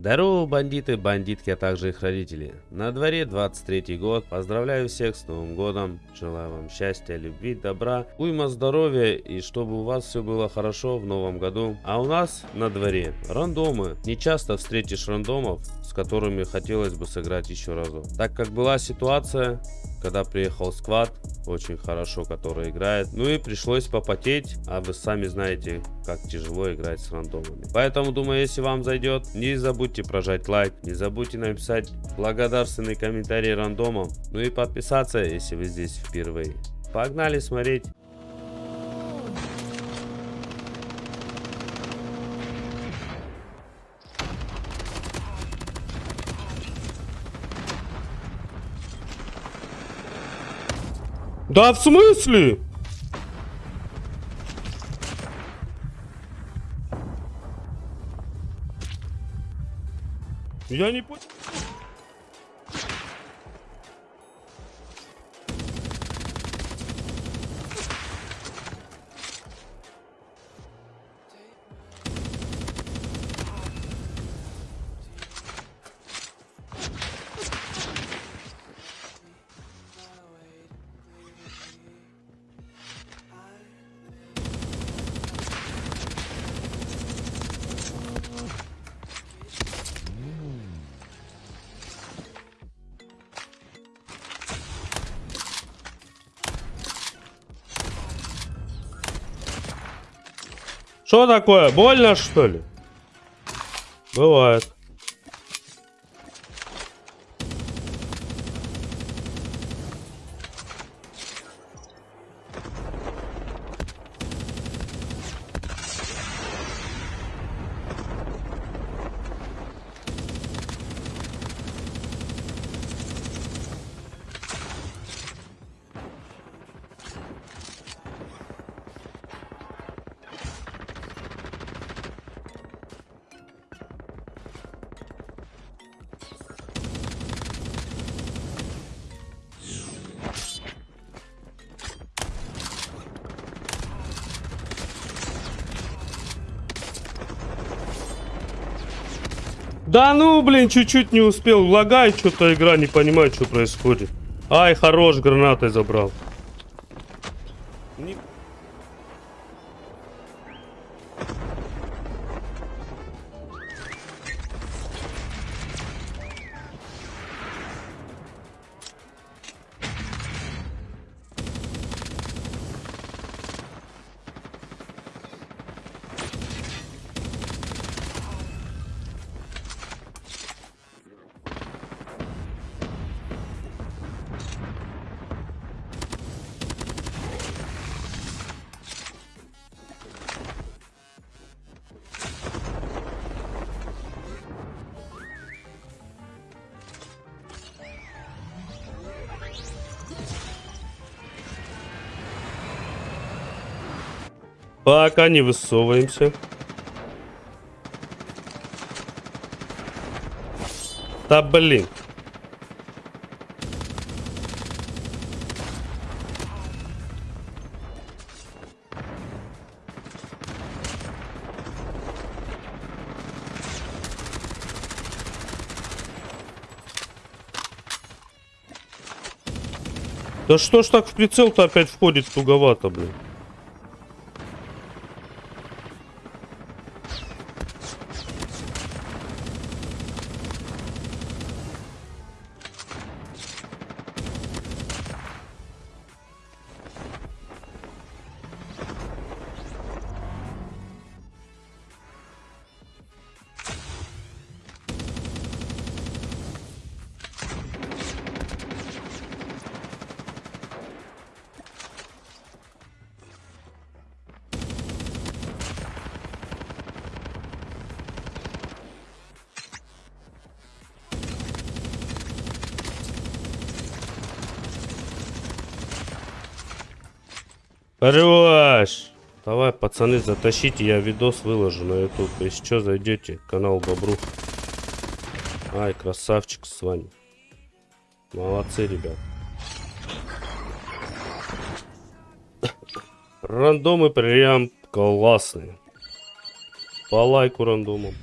Здорово, бандиты, бандитки, а также их родители. На дворе 23 год. Поздравляю всех с Новым годом. Желаю вам счастья, любви, добра, уйма здоровья и чтобы у вас все было хорошо в новом году. А у нас на дворе рандомы. Не часто встретишь рандомов, с которыми хотелось бы сыграть еще разу. Так как была ситуация, когда приехал сквад, очень хорошо, который играет. Ну и пришлось попотеть, а вы сами знаете, как тяжело играть с рандомами. Поэтому, думаю, если вам зайдет, не забудьте прожать лайк, не забудьте написать благодарственный комментарий рандомом, ну и подписаться, если вы здесь впервые. Погнали смотреть. Да в смысле? Я не понял. Что такое? Больно что ли? Бывает. Да ну, блин, чуть-чуть не успел. Лагает что-то игра, не понимаю, что происходит. Ай, хорош, гранатой забрал. Не... Пока не высовываемся. Да блин. Да что ж так в прицел-то опять входит туговато, блин. Хорош! Давай, пацаны, затащите, я видос выложу на YouTube. Если что, зайдете, канал Бобру. Ай, красавчик с вами. Молодцы, ребят. Рандомы прям классные. По лайку рандомам.